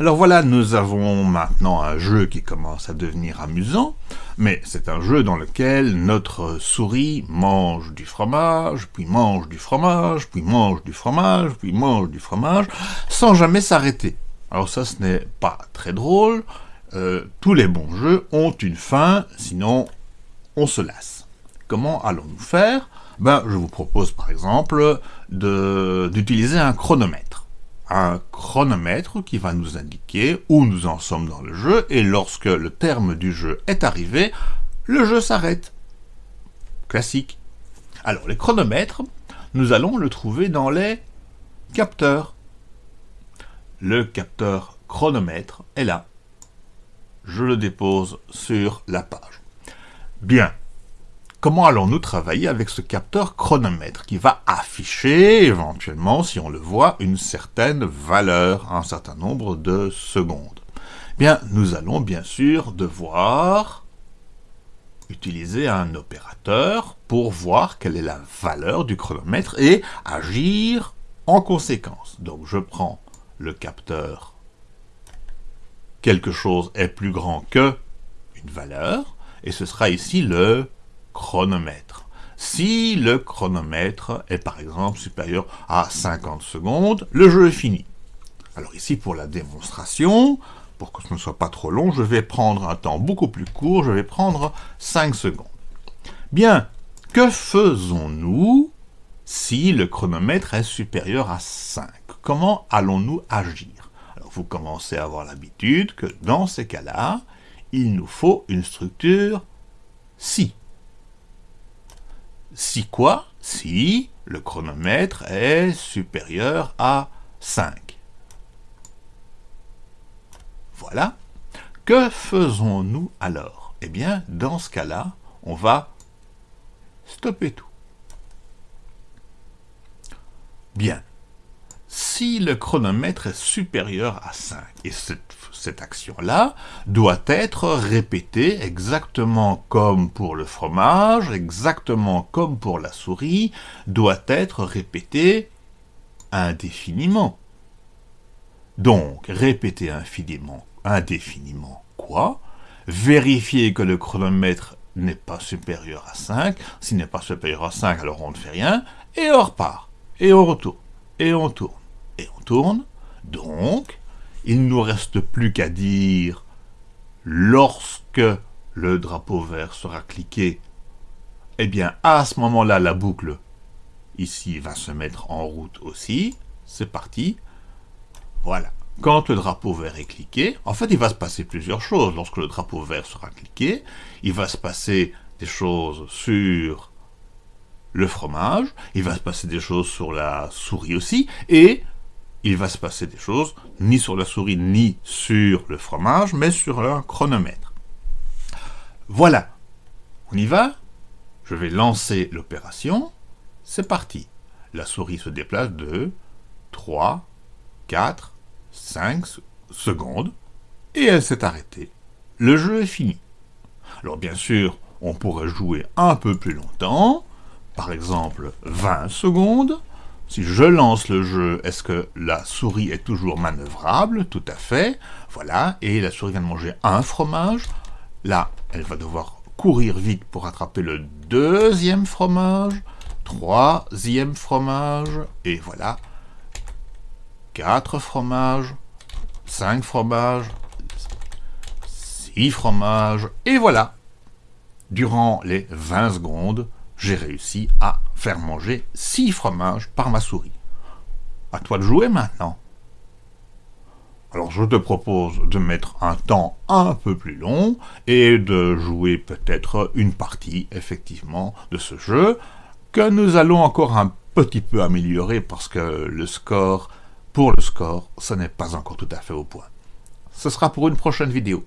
Alors voilà, nous avons maintenant un jeu qui commence à devenir amusant, mais c'est un jeu dans lequel notre souris mange du fromage, puis mange du fromage, puis mange du fromage, puis mange du fromage, sans jamais s'arrêter. Alors ça, ce n'est pas très drôle. Euh, tous les bons jeux ont une fin, sinon on se lasse. Comment allons-nous faire? Ben, Je vous propose par exemple d'utiliser un chronomètre un chronomètre qui va nous indiquer où nous en sommes dans le jeu, et lorsque le terme du jeu est arrivé, le jeu s'arrête. Classique. Alors, les chronomètres, nous allons le trouver dans les capteurs. Le capteur chronomètre est là. Je le dépose sur la page. Bien, Comment allons-nous travailler avec ce capteur chronomètre qui va afficher éventuellement, si on le voit, une certaine valeur, un certain nombre de secondes? Bien, nous allons bien sûr devoir utiliser un opérateur pour voir quelle est la valeur du chronomètre et agir en conséquence. Donc je prends le capteur quelque chose est plus grand que une valeur, et ce sera ici le chronomètre. Si le chronomètre est par exemple supérieur à 50 secondes, le jeu est fini. Alors ici, pour la démonstration, pour que ce ne soit pas trop long, je vais prendre un temps beaucoup plus court, je vais prendre 5 secondes. Bien, que faisons-nous si le chronomètre est supérieur à 5 Comment allons-nous agir? Alors vous commencez à avoir l'habitude que dans ces cas-là, il nous faut une structure si. Si quoi? Si le chronomètre est supérieur à 5. Voilà. Que faisons-nous alors? Eh bien, dans ce cas-là, on va stopper tout. Bien si le chronomètre est supérieur à 5. Et cette, action-là doit être répétée exactement comme pour le fromage, exactement comme pour la souris, doit être répétée indéfiniment. Donc, répéter indéfiniment, indéfiniment quoi? Vérifier que le chronomètre n'est pas supérieur à 5. S'il n'est pas supérieur à 5, alors on ne fait rien, et on repart, et on retourne, et on tourne et on tourne. Donc, il ne nous reste plus qu'à dire lorsque le drapeau vert sera cliqué, eh bien, à ce moment-là, la boucle ici va se mettre en route aussi. C'est parti. Voilà. Quand le drapeau vert est cliqué, en fait, il va se passer plusieurs choses. Lorsque le drapeau vert sera cliqué, il va se passer des choses sur le fromage, il va se passer des choses sur la souris aussi, et il va se passer des choses, ni sur la souris, ni sur le fromage, mais sur un chronomètre. Voilà, on y va Je vais lancer l'opération, c'est parti. La souris se déplace de 3, 4, 5 secondes, et elle s'est arrêtée. Le jeu est fini. Alors bien sûr, on pourrait jouer un peu plus longtemps, par exemple 20 secondes, si je lance le jeu, est-ce que la souris est toujours manœuvrable? Tout à fait. Voilà, et la souris vient de manger un fromage. Là, elle va devoir courir vite pour attraper le deuxième fromage, troisième fromage, et voilà, quatre fromages, cinq fromages, six fromages, et voilà. Durant les 20 secondes, j'ai réussi à manger six fromages par ma souris. À toi de jouer maintenant. Alors je te propose de mettre un temps un peu plus long et de jouer peut-être une partie effectivement de ce jeu que nous allons encore un petit peu améliorer parce que le score, pour le score, ce n'est pas encore tout à fait au point. Ce sera pour une prochaine vidéo.